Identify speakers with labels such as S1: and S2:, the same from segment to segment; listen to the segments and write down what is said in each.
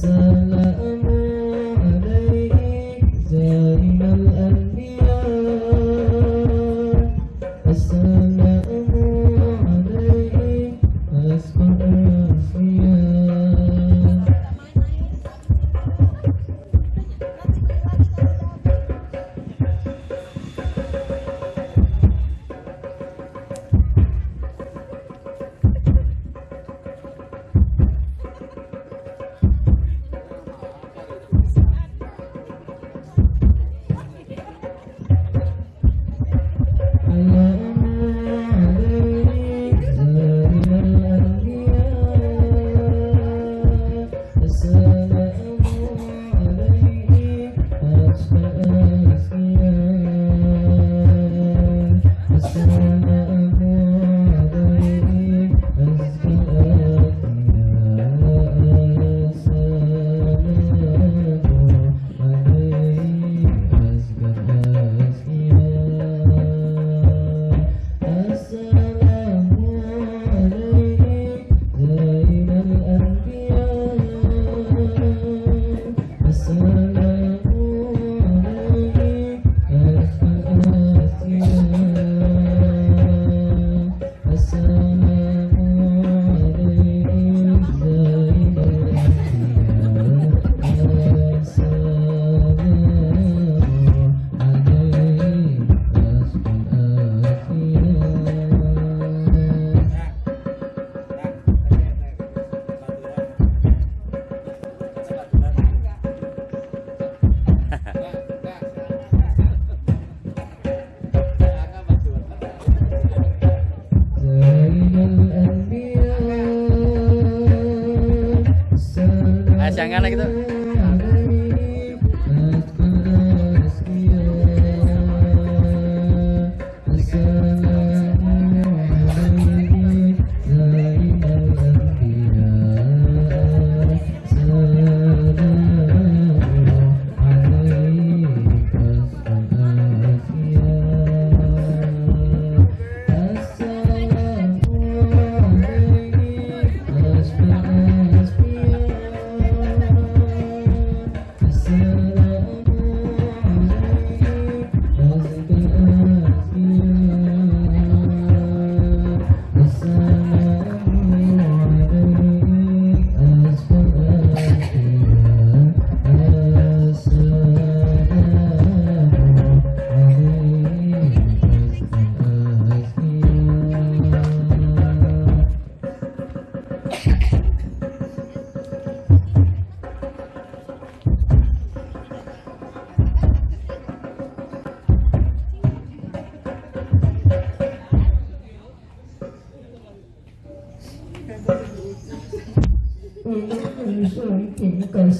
S1: Salam.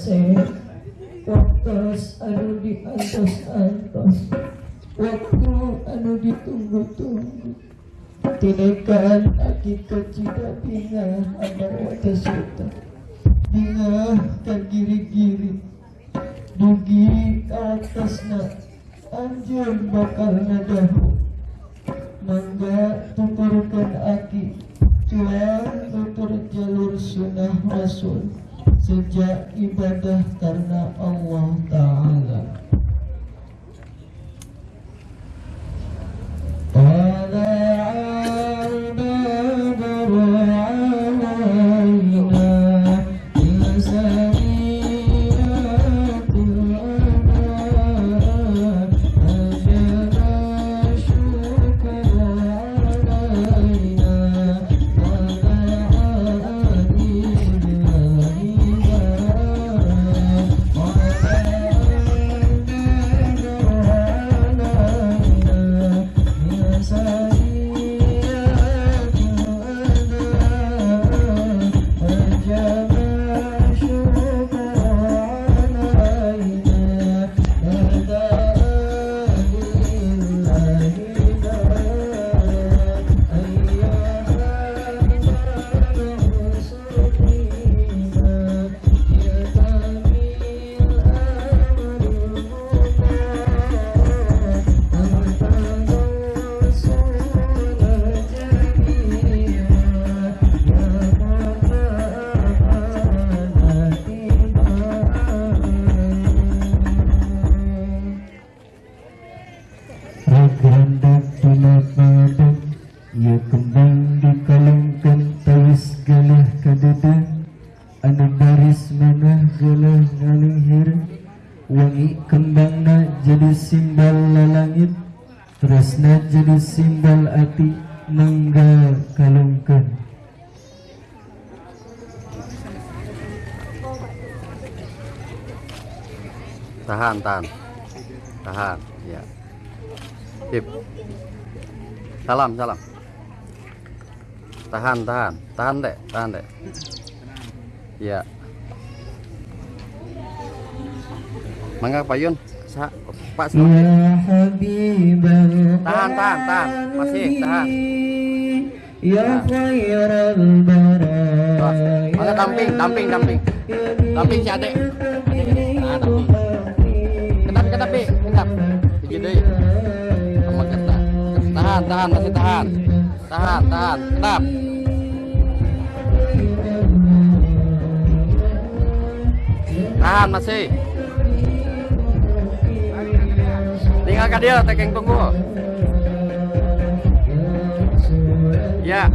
S2: Kasih
S1: Waktu anu diantos-antos Waktu anu ditunggu-tunggu Tinekaan hakikat cida bingah Amar wata suta Bingah kan giri-giri Dugi atasna Anjur bakal ngadahu Mangga tuturkan aki Tuhan tutur jalur sunnah Rasul Sejak ibadah karena Allah Ta'ala
S2: Tahan, tahan. Tahan, ya. Sip. Salam, salam. Tahan, tahan. Tahan, Dek. Tahan, Dek. Ya. Mangga Pak Yun. Sa Pak.
S1: Ya
S2: Tahan, tahan, tahan. Masih, tahan.
S1: Ya khairal baraya
S2: Mangga damping, damping, damping. Damping si adek. Tahan, tahan, masih tahan. Tahan, tahan. Kedap. Tahan masih. Tinggalkan dia, tekeng tunggu. Ya.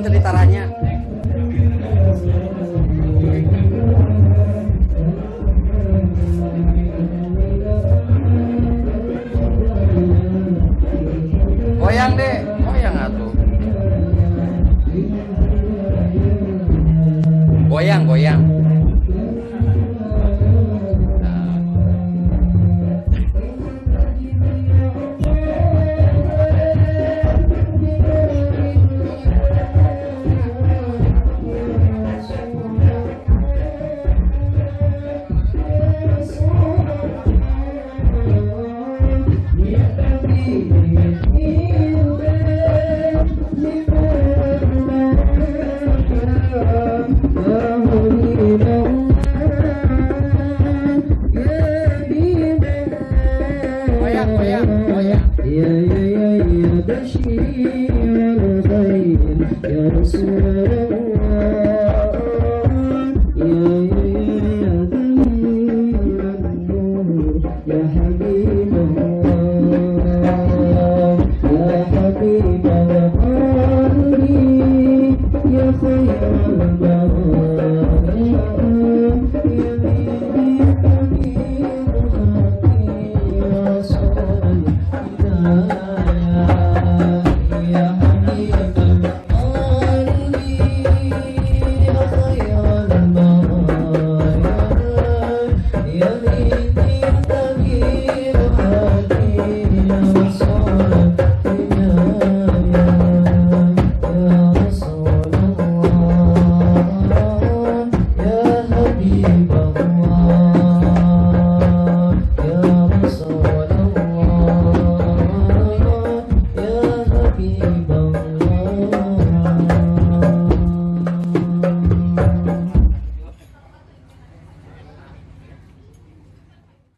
S2: wonten taranya. Goyang deh, goyang atuh. Goyang, goyang.